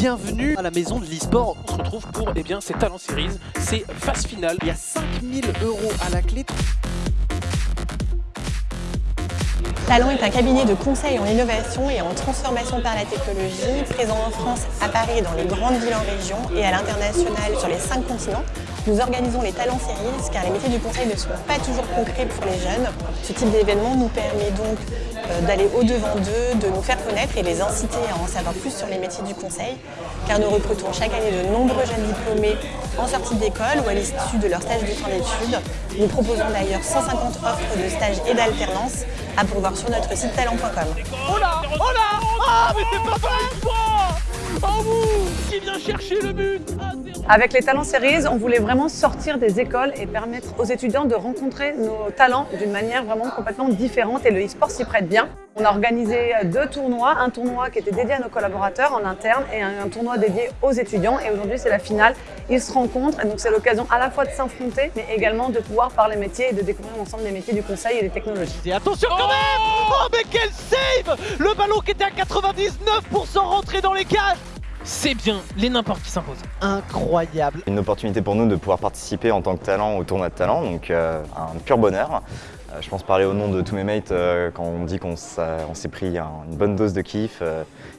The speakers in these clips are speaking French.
bienvenue à la maison de l'e-sport. On se retrouve pour eh bien, ces Talent Series, c'est phase finale. Il y a 5000 euros à la clé. Talent est un cabinet de conseil en innovation et en transformation par la technologie, présent en France, à Paris dans les grandes villes en région et à l'international sur les cinq continents. Nous organisons les Talents Series car les métiers du conseil ne sont pas toujours concrets pour les jeunes. Ce type d'événement nous permet donc d'aller au-devant d'eux, de nous faire connaître et les inciter à en savoir plus sur les métiers du conseil car nous recrutons chaque année de nombreux jeunes diplômés en sortie d'école ou à l'issue de leur stage de fin d'études. Nous proposons d'ailleurs 150 offres de stage et d'alternance à pourvoir sur notre site talent.com. Oh là Oh là Ah mais c'est pas vrai Oh Qui vient chercher le but avec les Talents Series, on voulait vraiment sortir des écoles et permettre aux étudiants de rencontrer nos talents d'une manière vraiment complètement différente et le e-sport s'y prête bien. On a organisé deux tournois, un tournoi qui était dédié à nos collaborateurs en interne et un tournoi dédié aux étudiants et aujourd'hui c'est la finale. Ils se rencontrent et donc c'est l'occasion à la fois de s'affronter mais également de pouvoir parler métier et de découvrir ensemble les métiers du conseil et des technologies. Et attention quand même Oh mais quel save Le ballon qui était à 99% rentré dans les cages c'est bien, les n'importe qui s'imposent. Incroyable. Une opportunité pour nous de pouvoir participer en tant que talent au tournoi de talent, donc euh, un pur bonheur. Euh, je pense parler au nom de tous mes mates euh, quand on dit qu'on s'est pris une bonne dose de kiff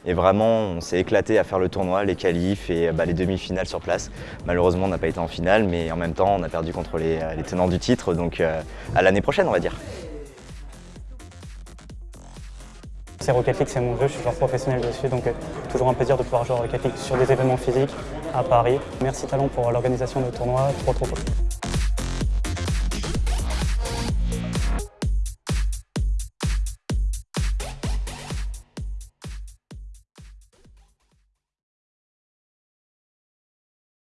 et vraiment on s'est éclaté à faire le tournoi, les qualifs et bah, les demi-finales sur place. Malheureusement on n'a pas été en finale mais en même temps on a perdu contre les, les tenants du titre donc à l'année prochaine on va dire. C'est Rocket League, c'est mon jeu, je suis joueur professionnel dessus, donc euh, toujours un plaisir de pouvoir jouer Rocket League sur des événements physiques à Paris. Merci Talent pour l'organisation de tournoi, trop trop cool.